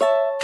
you